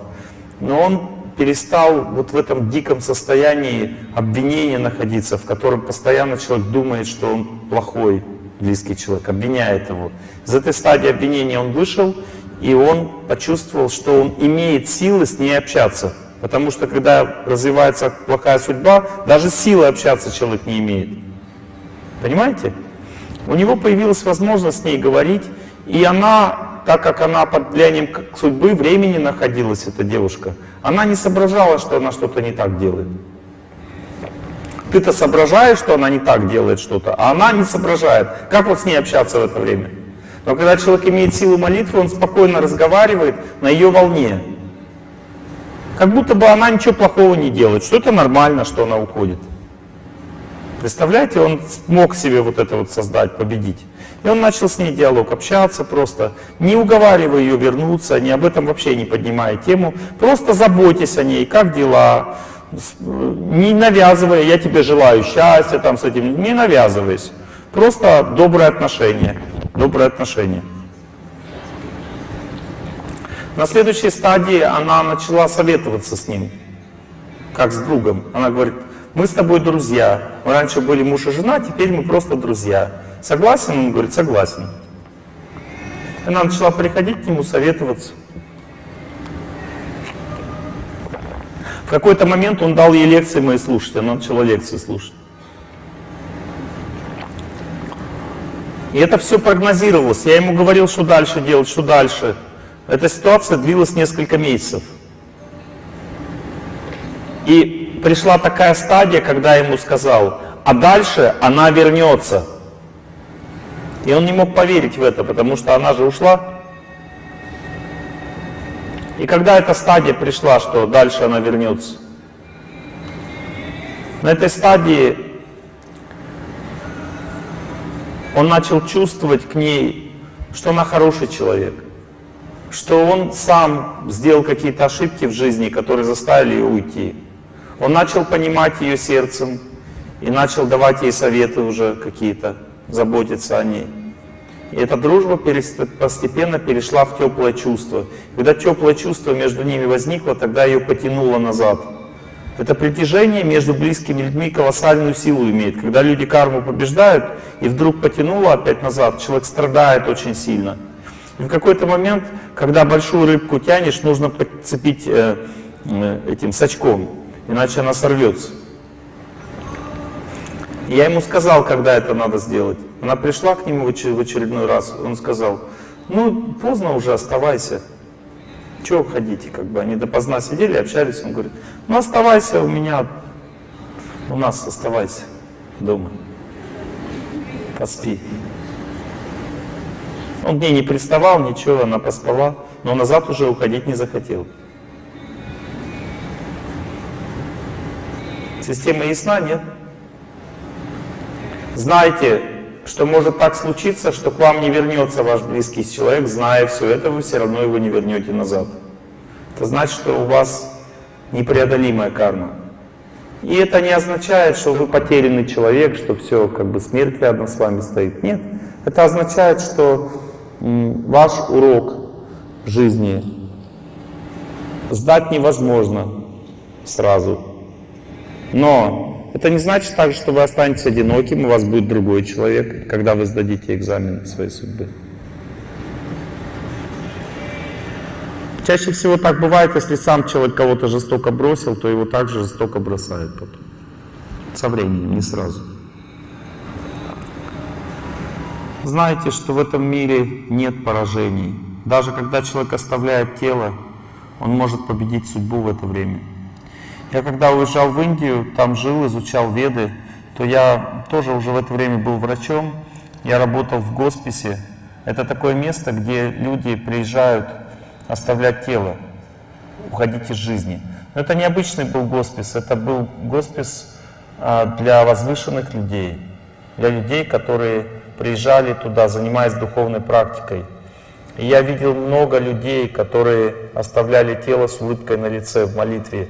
но он перестал вот в этом диком состоянии обвинения находиться, в котором постоянно человек думает, что он плохой близкий человек, обвиняет его. Из этой стадии обвинения он вышел, и он почувствовал, что он имеет силы с ней общаться. Потому что когда развивается плохая судьба, даже силы общаться человек не имеет. Понимаете? У него появилась возможность с ней говорить, и она, так как она под влиянием судьбы, времени находилась, эта девушка, она не соображала, что она что-то не так делает. Ты-то соображаешь, что она не так делает что-то, а она не соображает. Как вот с ней общаться в это время? Но когда человек имеет силу молитвы, он спокойно разговаривает на ее волне. Как будто бы она ничего плохого не делает, что это нормально, что она уходит. Представляете, он смог себе вот это вот создать, победить. И он начал с ней диалог, общаться просто, не уговаривая ее вернуться, не об этом вообще не поднимая тему, просто заботьтесь о ней, как дела, не навязывая, я тебе желаю счастья там с этим, не навязываясь. Просто доброе отношение, доброе отношение. На следующей стадии она начала советоваться с ним, как с другом. Она говорит, мы с тобой друзья. Мы раньше были муж и жена, теперь мы просто друзья. Согласен? Он говорит, согласен. Она начала приходить к нему, советоваться. В какой-то момент он дал ей лекции мои слушать, она начала лекции слушать. И это все прогнозировалось. Я ему говорил, что дальше делать, что дальше. Эта ситуация длилась несколько месяцев. И пришла такая стадия, когда я ему сказал, а дальше она вернется. И он не мог поверить в это, потому что она же ушла. И когда эта стадия пришла, что дальше она вернется, на этой стадии он начал чувствовать к ней, что она хороший человек, что он сам сделал какие-то ошибки в жизни, которые заставили ее уйти. Он начал понимать ее сердцем и начал давать ей советы уже какие-то, заботиться о ней. И эта дружба постепенно перешла в теплое чувство. Когда теплое чувство между ними возникло, тогда ее потянуло назад. Это притяжение между близкими людьми колоссальную силу имеет. Когда люди карму побеждают, и вдруг потянуло опять назад, человек страдает очень сильно. И в какой-то момент, когда большую рыбку тянешь, нужно подцепить э, э, этим сачком, иначе она сорвется. Я ему сказал, когда это надо сделать. Она пришла к нему в очередной раз, он сказал, ну, поздно уже, оставайся. Чего ходите, как бы, они допоздна сидели, общались, он говорит, ну, оставайся у меня, у нас оставайся дома, поспи. Он к ней не приставал, ничего, она поспала, но назад уже уходить не захотел. Система ясна, нет? Знайте, что может так случиться, что к вам не вернется ваш близкий человек, зная все это, вы все равно его не вернете назад. Это значит, что у вас непреодолимая карма. И это не означает, что вы потерянный человек, что все, как бы смерть рядом с вами стоит. Нет. Это означает, что ваш урок жизни сдать невозможно сразу. Но это не значит также, что вы останетесь одиноким, у вас будет другой человек, когда вы сдадите экзамен своей судьбы. Чаще всего так бывает, если сам человек кого-то жестоко бросил, то его также жестоко бросают потом. Со временем, не сразу. Знаете, что в этом мире нет поражений. Даже когда человек оставляет тело, он может победить судьбу в это время. Я когда уезжал в Индию, там жил, изучал веды, то я тоже уже в это время был врачом. Я работал в госписе. Это такое место, где люди приезжают оставлять тело, уходить из жизни. Но это не обычный был госпис, это был госпис а, для возвышенных людей, для людей, которые приезжали туда, занимаясь духовной практикой. И я видел много людей, которые оставляли тело с улыбкой на лице в молитве.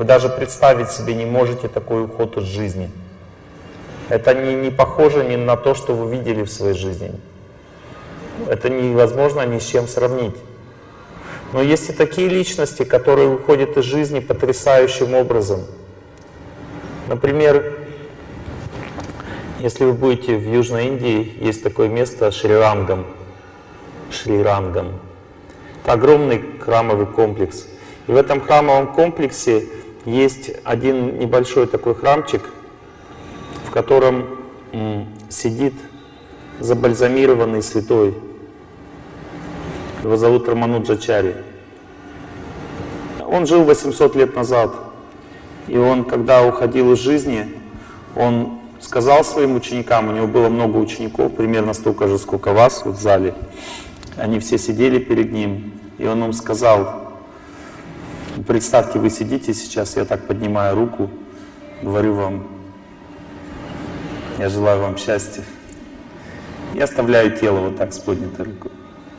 Вы даже представить себе не можете такой уход из жизни. Это не, не похоже ни на то, что вы видели в своей жизни. Это невозможно ни с чем сравнить. Но есть и такие личности, которые уходят из жизни потрясающим образом. Например, если вы будете в Южной Индии, есть такое место Шри-Рангам. Шри-Рангам. Это огромный храмовый комплекс. И в этом храмовом комплексе есть один небольшой такой храмчик, в котором сидит забальзамированный святой. Его зовут Рамануджачари. Он жил 800 лет назад. И он, когда уходил из жизни, он сказал своим ученикам, у него было много учеников, примерно столько же, сколько вас вот в зале. Они все сидели перед ним, и он им сказал, представьте, вы сидите сейчас, я так поднимаю руку, говорю вам, я желаю вам счастья. Я оставляю тело вот так с поднятой рукой.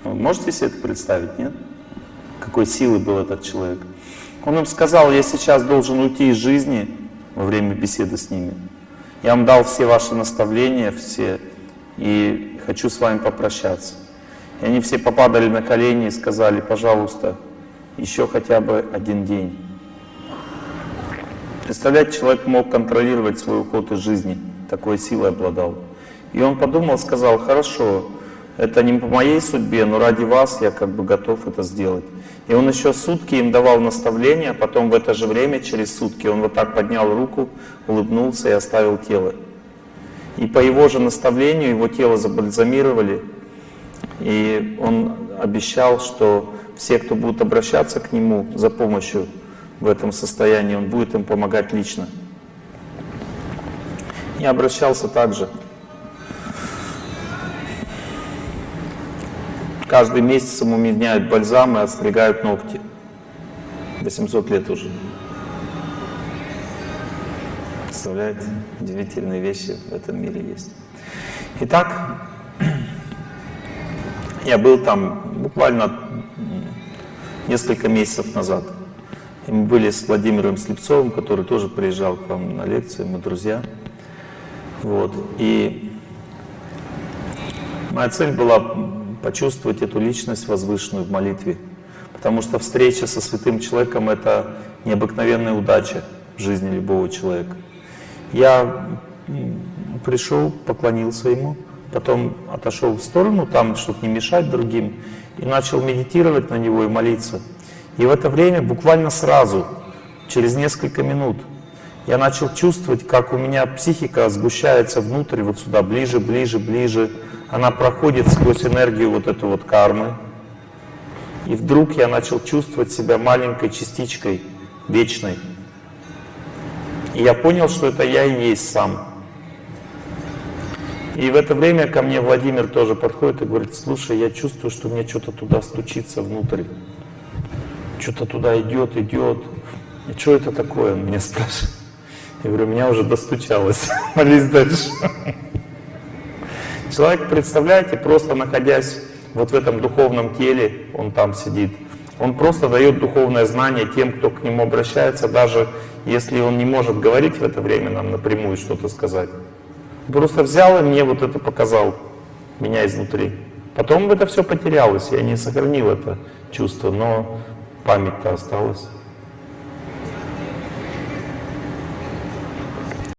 Вы можете себе это представить, нет? Какой силы был этот человек. Он им сказал, я сейчас должен уйти из жизни во время беседы с ними. Я вам дал все ваши наставления, все, и хочу с вами попрощаться. И они все попадали на колени и сказали, пожалуйста, еще хотя бы один день. Представляете, человек мог контролировать свой уход из жизни, такой силой обладал. И он подумал, сказал, хорошо, это не по моей судьбе, но ради вас я как бы готов это сделать. И он еще сутки им давал наставления, потом в это же время, через сутки, он вот так поднял руку, улыбнулся и оставил тело. И по его же наставлению его тело забальзамировали, и он обещал, что все, кто будут обращаться к нему за помощью в этом состоянии, он будет им помогать лично. И обращался также. Каждый месяц ему меняют бальзам и отстригают ногти. 800 лет уже. Представляете? Удивительные вещи в этом мире есть. Итак, *clears throat* я был там буквально несколько месяцев назад. И мы были с Владимиром Слепцовым, который тоже приезжал к вам на лекции, мы друзья. Вот. И моя цель была почувствовать эту личность возвышенную в молитве. Потому что встреча со святым человеком — это необыкновенная удача в жизни любого человека. Я пришел, поклонился ему, потом отошел в сторону, там, чтобы не мешать другим, и начал медитировать на него и молиться. И в это время, буквально сразу, через несколько минут, я начал чувствовать, как у меня психика сгущается внутрь, вот сюда, ближе, ближе, ближе. Она проходит сквозь энергию вот эту вот кармы. И вдруг я начал чувствовать себя маленькой частичкой вечной. И я понял, что это я и есть сам. И в это время ко мне Владимир тоже подходит и говорит, слушай, я чувствую, что мне что-то туда стучится внутрь. Что-то туда идет, идет. И что это такое? Он меня спрашивает. Я говорю, меня уже достучалось. *laughs* Молись дальше. Человек, представляете, просто находясь вот в этом духовном теле, он там сидит, он просто дает духовное знание тем, кто к нему обращается, даже если он не может говорить в это время нам напрямую что-то сказать. Просто взял и мне вот это показал, меня изнутри. Потом это все потерялось, я не сохранил это чувство, но память-то осталась.